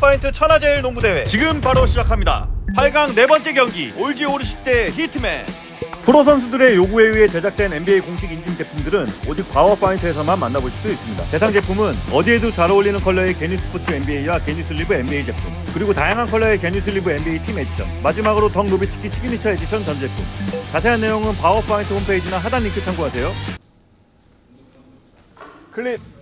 바우어파인트 천하제일 농구대회. 지금 바로 시작합니다. 8강 네 번째 경기 올지 오르식 대 히트맨. 프로 선수들의 요구에 의해 제작된 NBA 공식 인증 제품들은 오직 바우어파인트에서만 만나보실 수 있습니다. 대상 제품은 어디에도 잘 어울리는 컬러의 knee support NBA와 knee sleeve NBA 제품 그리고 다양한 컬러의 knee sleeve NBA 팀 에디션 마지막으로 덕 노비츠키 signature edition 전 제품. 자세한 내용은 바우어파인트 홈페이지나 하단 링크 참고하세요. 클립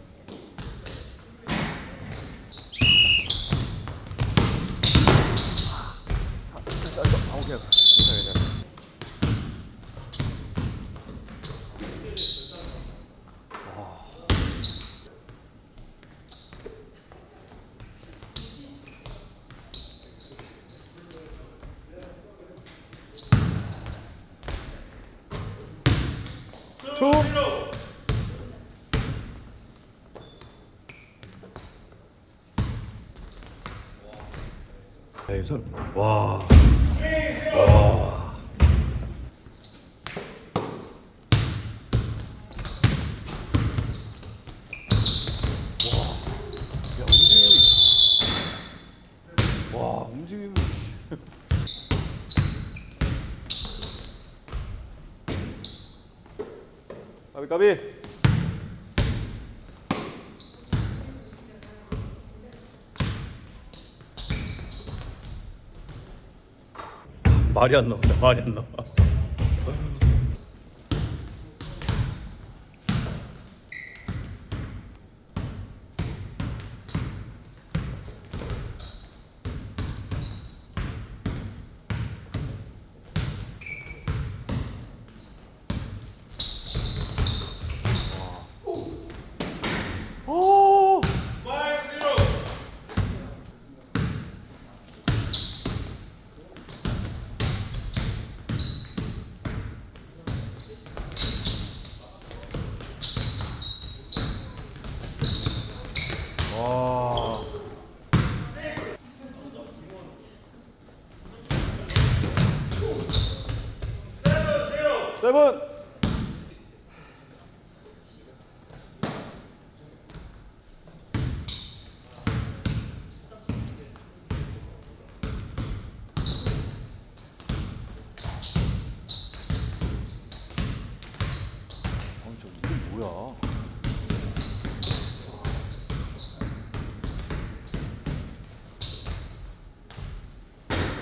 투 에이선 와. 와. 야, 움직임이. 와, 움직임이. 까비 까비. 말이 안 나온다. 말이 안 나와. 오! 와. 세븐. 아, 저 이게 뭐야?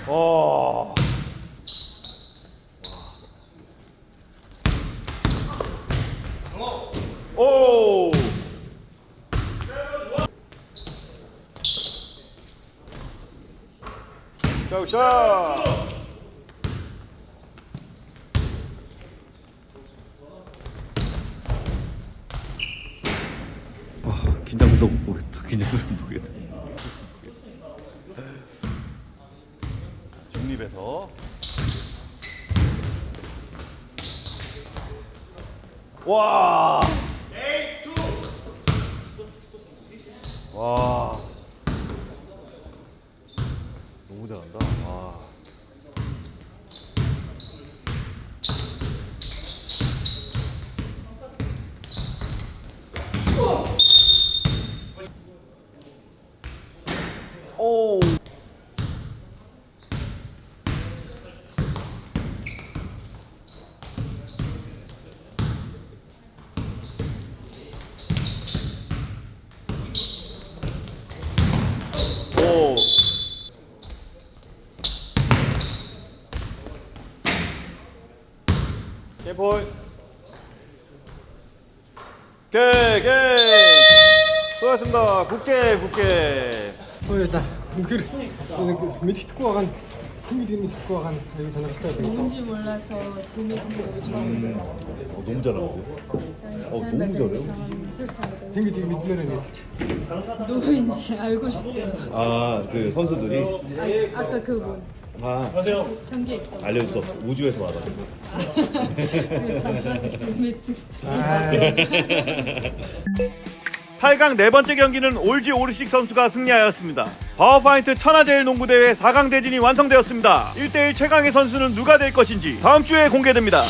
와. 오. 샤우샤. 아, 긴장돼서 못 보겠다. 긴장돼서 못 보겠다. 중립에서 와. 와. 너무 잘한다. 와. 오. 게, 게. 수고하셨습니다. 굿게, 굿게. 어, 나 무기를 저는 그 밑에 듣고 가간 흥미있는 듣고 가간 여기서 나갔어야 되겠다. 뭔지 몰라서 재미있고 너무 좋았어요. 어, 너무 잘하는데? 어, 너무 잘해요. 댕기 되게 밑면에 누구인지 알고 싶대요. 아, 그 선수들이 아, 아까 그분 알려줄 수 없어. 우주에서 와서. 그 8강 네 번째 경기는 올지 오르식 선수가 승리하였습니다. 바우어파인트 천하제일 농구대회 4강 대진이 완성되었습니다. 1대1 최강의 선수는 누가 될 것인지 다음 주에 공개됩니다.